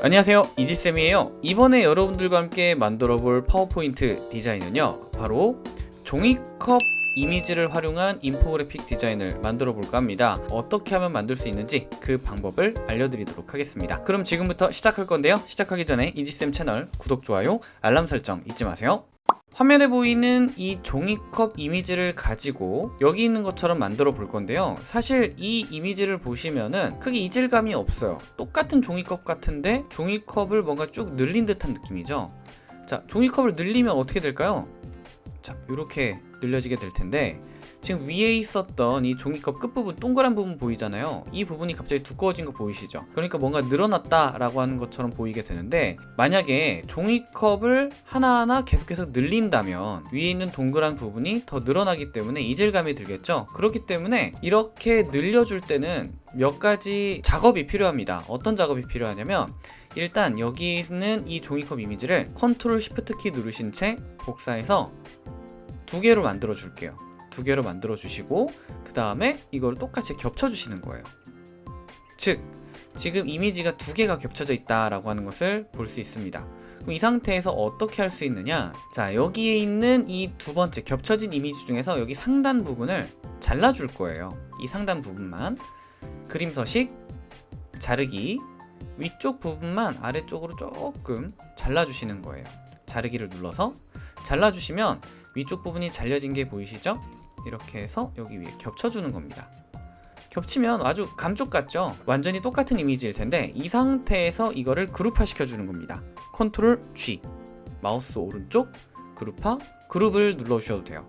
안녕하세요. 이지쌤이에요. 이번에 여러분들과 함께 만들어 볼 파워포인트 디자인은요 바로 종이컵 이미지를 활용한 인포그래픽 디자인을 만들어 볼까 합니다. 어떻게 하면 만들 수 있는지 그 방법을 알려드리도록 하겠습니다. 그럼 지금부터 시작할 건데요. 시작하기 전에 이지쌤 채널 구독, 좋아요, 알람 설정 잊지 마세요 화면에 보이는 이 종이컵 이미지를 가지고 여기 있는 것처럼 만들어 볼 건데요. 사실 이 이미지를 보시면은 크게 이질감이 없어요. 똑같은 종이컵 같은데 종이컵을 뭔가 쭉 늘린 듯한 느낌이죠. 자 종이컵을 늘리면 어떻게 될까요? 자 이렇게 늘려지게 될 텐데 지금 위에 있었던 이 종이컵 끝부분 동그란 부분 보이잖아요. 이 부분이 갑자기 두꺼워진 거 보이시죠? 그러니까 뭔가 늘어났다 라고 하는 것처럼 보이게 되는데 만약에 종이컵을 하나하나 계속해서 늘린다면 위에 있는 동그란 부분이 더 늘어나기 때문에 이질감이 들겠죠? 그렇기 때문에 이렇게 늘려줄 때는 몇 가지 작업이 필요합니다. 어떤 작업이 필요하냐면 일단 여기 있는 이 종이컵 이미지를 컨트롤 Shift 키 누르신 채 복사해서 두 개로 만들어 줄게요 두 개로 만들어 주시고 그 다음에 이걸 똑같이 겹쳐 주시는 거예요. 즉 지금 이미지가 두 개가 겹쳐져 있다라고 하는 것을 볼 수 있습니다. 그럼 이 상태에서 어떻게 할 수 있느냐? 자 여기에 있는 이 두 번째 겹쳐진 이미지 중에서 여기 상단 부분을 잘라 줄 거예요. 이 상단 부분만. 그림 서식 자르기. 위쪽 부분만 아래쪽으로 조금 잘라 주시는 거예요. 자르기를 눌러서. 잘라 주시면 위쪽 부분이 잘려진 게 보이시죠? 이렇게 해서 여기 위에 겹쳐주는 겁니다. 겹치면 아주 감쪽 같죠? 완전히 똑같은 이미지일 텐데 이 상태에서 이거를 그룹화 시켜주는 겁니다. 컨트롤 G. 마우스 오른쪽 그룹화 그룹을 눌러주셔도 돼요.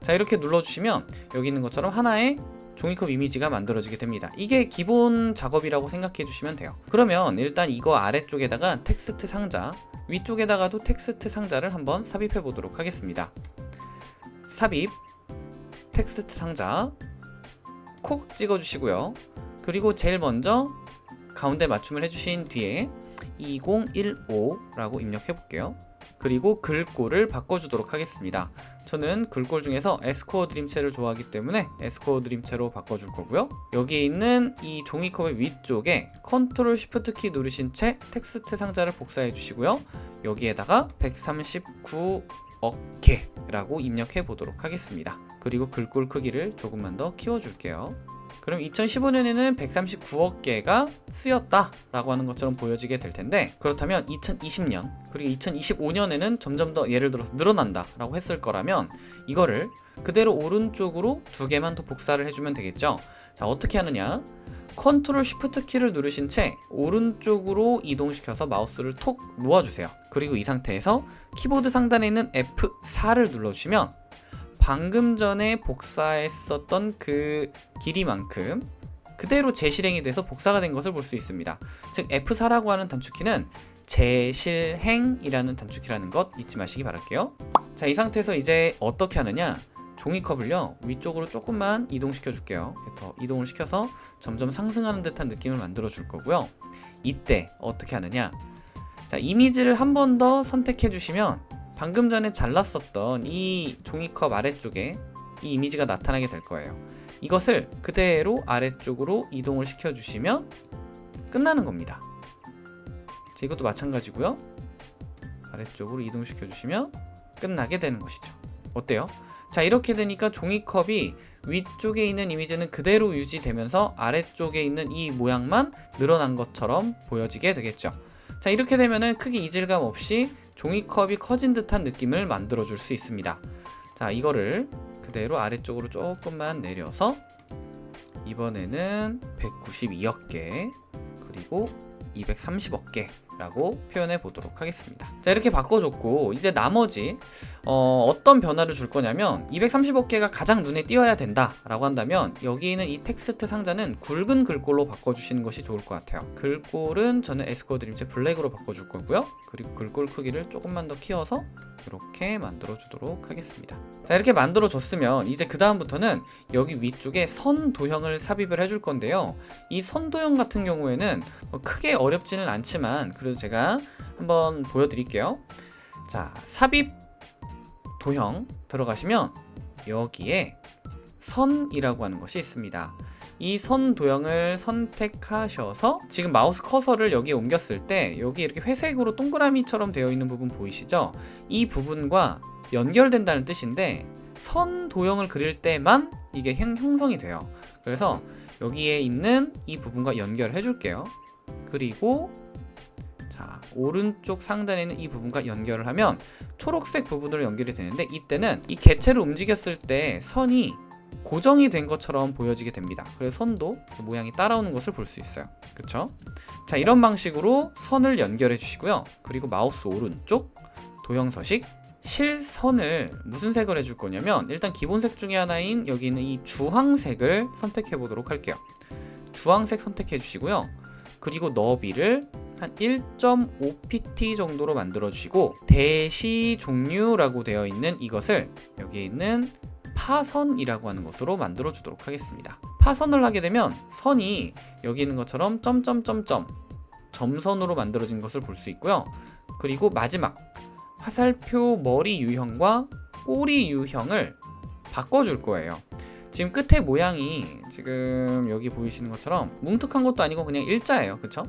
자 이렇게 눌러주시면 여기 있는 것처럼 하나의 종이컵 이미지가 만들어지게 됩니다. 이게 기본 작업이라고 생각해 주시면 돼요. 그러면 일단 이거 아래쪽에다가 텍스트 상자 위쪽에다가도 텍스트 상자를 한번 삽입해 보도록 하겠습니다. 삽입 텍스트 상자. 콕 찍어 주시고요. 그리고 제일 먼저 가운데 맞춤을 해주신 뒤에 2015라고 입력해 볼게요. 그리고 글꼴을 바꿔주도록 하겠습니다. 저는 글꼴 중에서 에스코어 드림체를 좋아하기 때문에 에스코어 드림체로 바꿔줄 거고요. 여기에 있는 이 종이컵의 위쪽에 컨트롤 쉬프트 키 누르신 채 텍스트 상자를 복사해 주시고요. 여기에다가 139억개 라고 입력해 보도록 하겠습니다 그리고 글꼴 크기를 조금만 더 키워줄게요. 그럼 2015년에는 139억 개가 쓰였다 라고 하는 것처럼 보여지게 될 텐데 그렇다면 2020년 그리고 2025년에는 점점 더 예를 들어서 늘어난다 라고 했을 거라면 이거를 그대로 오른쪽으로 두 개만 더 복사를 해주면 되겠죠? 자 어떻게 하느냐? 컨트롤 쉬프트 키를 누르신 채 오른쪽으로 이동시켜서 마우스를 톡 놓아주세요. 그리고 이 상태에서 키보드 상단에 있는 F4를 눌러주시면 방금 전에 복사했었던 그 길이만큼 그대로 재실행이 돼서 복사가 된 것을 볼 수 있습니다. 즉 F4라고 하는 단축키는 재실행이라는 단축키라는 것 잊지 마시기 바랄게요. 자 이 상태에서 이제 어떻게 하느냐? 종이컵을요 위쪽으로 조금만 이동시켜 줄게요. 더 이동을 시켜서 점점 상승하는 듯한 느낌을 만들어 줄 거고요. 이때 어떻게 하느냐? 자 이미지를 한 번 더 선택해 주시면 방금 전에 잘랐었던 이 종이컵 아래쪽에 이 이미지가 나타나게 될 거예요. 이것을 그대로 아래쪽으로 이동을 시켜 주시면 끝나는 겁니다. 자, 이것도 마찬가지고요. 아래쪽으로 이동시켜 주시면 끝나게 되는 것이죠. 어때요? 자 이렇게 되니까 종이컵이 위쪽에 있는 이미지는 그대로 유지되면서 아래쪽에 있는 이 모양만 늘어난 것처럼 보여지게 되겠죠 자 이렇게 되면은 크게 이질감 없이 종이컵이 커진 듯한 느낌을 만들어 줄 수 있습니다. 자 이거를 그대로 아래쪽으로 조금만 내려서 이번에는 192억 개 그리고 230억 개 라고 표현해 보도록 하겠습니다. 자 이렇게 바꿔줬고 이제 나머지 어, 떤 변화를 줄 거냐면 230억개가 가장 눈에 띄어야 된다 라고 한다면 여기 있는 이 텍스트 상자는 굵은 글꼴로 바꿔주시는 것이 좋을 것 같아요. 글꼴은 저는 에스코어 드림체 블랙으로 바꿔줄 거고요. 그리고 글꼴 크기를 조금만 더 키워서 이렇게 만들어 주도록 하겠습니다. 자 이렇게 만들어 줬으면 이제 그 다음부터는 여기 위쪽에 선 도형을 삽입을 해줄 건데요. 이 선 도형 같은 경우에는 뭐 크게 어렵지는 않지만 그래도 제가 한번 보여드릴게요 자 삽입 도형 들어가시면 여기에 선이라고 하는 것이 있습니다 이 선 도형을 선택하셔서 지금 마우스 커서를 여기에 옮겼을 때 여기 이렇게 회색으로 동그라미처럼 되어 있는 부분 보이시죠? 이 부분과 연결된다는 뜻인데 선 도형을 그릴 때만 이게 형- 형성이 돼요. 그래서 여기에 있는 이 부분과 연결해 줄게요. 그리고 자 오른쪽 상단에 있는 이 부분과 연결을 하면 초록색 부분으로 연결이 되는데 이때는 이 개체를 움직였을 때 선이 고정이 된 것처럼 보여지게 됩니다. 그래서 선도 그 모양이 따라오는 것을 볼 수 있어요. 그쵸? 자 이런 방식으로 선을 연결해 주시고요. 그리고 마우스 오른쪽 도형 서식 실선을 무슨 색을 해줄 거냐면 일단 기본색 중에 하나인 여기 있는 이 주황색을 선택해 보도록 할게요. 주황색 선택해 주시고요. 그리고 너비를 한 1.5pt 정도로 만들어 주시고 대시 종류라고 되어 있는 이것을 여기 있는 파선이라고 하는 것으로 만들어 주도록 하겠습니다. 파선을 하게 되면 선이 여기 있는 것처럼 점점점점 점선으로 만들어진 것을 볼 수 있고요. 그리고 마지막 화살표 머리 유형과 꼬리 유형을 바꿔줄 거예요. 지금 끝에 모양이 지금 여기 보이시는 것처럼 뭉툭한 것도 아니고 그냥 일자예요. 그쵸?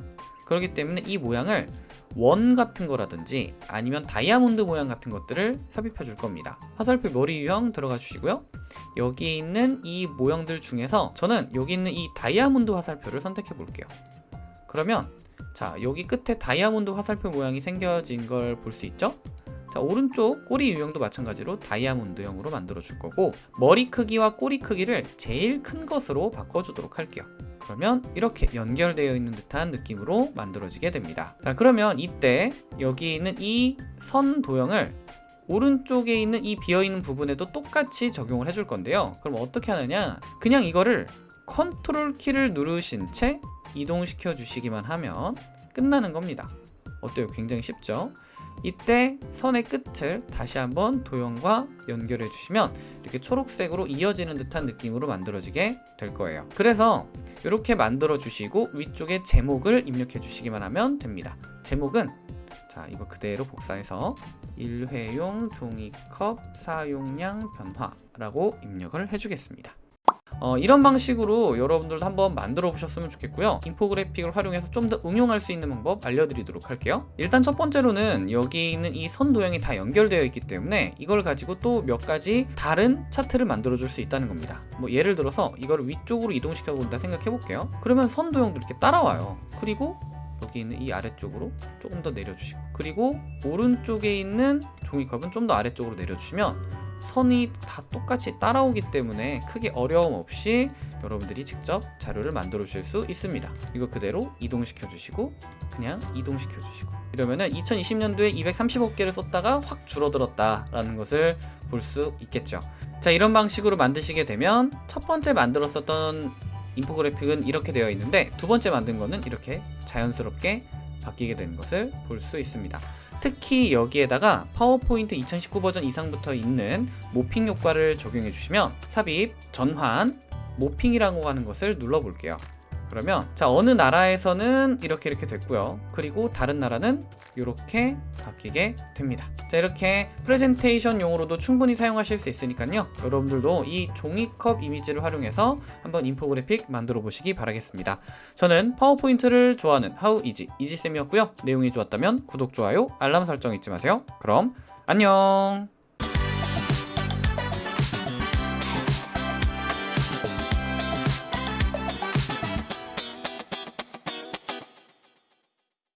그렇기 때문에 이 모양을 원 같은 거라든지 아니면 다이아몬드 모양 같은 것들을 삽입해 줄 겁니다. 화살표 머리 유형 들어가 주시고요. 여기 있는 이 모형들 중에서 저는 여기 있는 이 다이아몬드 화살표를 선택해 볼게요. 그러면 자 여기 끝에 다이아몬드 화살표 모양이 생겨진 걸 볼 수 있죠? 자 오른쪽 꼬리 유형도 마찬가지로 다이아몬드형으로 만들어 줄 거고 머리 크기와 꼬리 크기를 제일 큰 것으로 바꿔 주도록 할게요. 그러면 이렇게 연결되어 있는 듯한 느낌으로 만들어지게 됩니다. 자, 그러면 이때 여기 있는 이 선 도형을 오른쪽에 있는 이 비어있는 부분에도 똑같이 적용을 해줄 건데요. 그럼 어떻게 하느냐? 그냥 이거를 컨트롤 키를 누르신 채 이동시켜 주시기만 하면 끝나는 겁니다. 어때요? 굉장히 쉽죠? 이때 선의 끝을 다시 한번 도형과 연결해 주시면 이렇게 초록색으로 이어지는 듯한 느낌으로 만들어지게 될 거예요. 그래서 이렇게 만들어 주시고 위쪽에 제목을 입력해 주시기만 하면 됩니다. 제목은 자 이거 그대로 복사해서 일회용 종이컵 사용량 변화라고 입력을 해주겠습니다. 어, 이런 방식으로 여러분들도 한번 만들어 보셨으면 좋겠고요. 인포그래픽을 활용해서 좀 더 응용할 수 있는 방법 알려드리도록 할게요. 일단 첫 번째로는 여기 있는 이 선 도형이 다 연결되어 있기 때문에 이걸 가지고 또 몇 가지 다른 차트를 만들어 줄 수 있다는 겁니다. 뭐 예를 들어서 이걸 위쪽으로 이동시켜 본다 생각해 볼게요. 그러면 선 도형도 이렇게 따라와요. 그리고 여기 있는 이 아래쪽으로 조금 더 내려주시고 그리고 오른쪽에 있는 종이컵은 좀 더 아래쪽으로 내려주시면 선이 다 똑같이 따라오기 때문에 크게 어려움 없이 여러분들이 직접 자료를 만들어 주실 수 있습니다. 이거 그대로 이동시켜 주시고 그냥 이동시켜 주시고 이러면은 2020년도에 235개를 썼다가 확 줄어들었다 라는 것을 볼 수 있겠죠. 자, 이런 방식으로 만드시게 되면 첫 번째 만들었었던 인포그래픽은 이렇게 되어 있는데 두 번째 만든 거는 이렇게 자연스럽게 바뀌게 되는 것을 볼 수 있습니다. 특히 여기에다가 파워포인트 2019 버전 이상부터 있는 모핑 효과를 적용해 주시면 삽입, 전환, 모핑이라고 하는 것을 눌러 볼게요. 그러면 자 어느 나라에서는 이렇게 이렇게 됐고요. 그리고 다른 나라는 이렇게 바뀌게 됩니다. 자 이렇게 프레젠테이션용으로도 충분히 사용하실 수 있으니까요. 여러분들도 이 종이컵 이미지를 활용해서 한번 인포그래픽 만들어 보시기 바라겠습니다. 저는 파워포인트를 좋아하는 하우 이지 이지쌤이었고요. 내용이 좋았다면 구독, 좋아요, 알람 설정 잊지 마세요. 그럼 안녕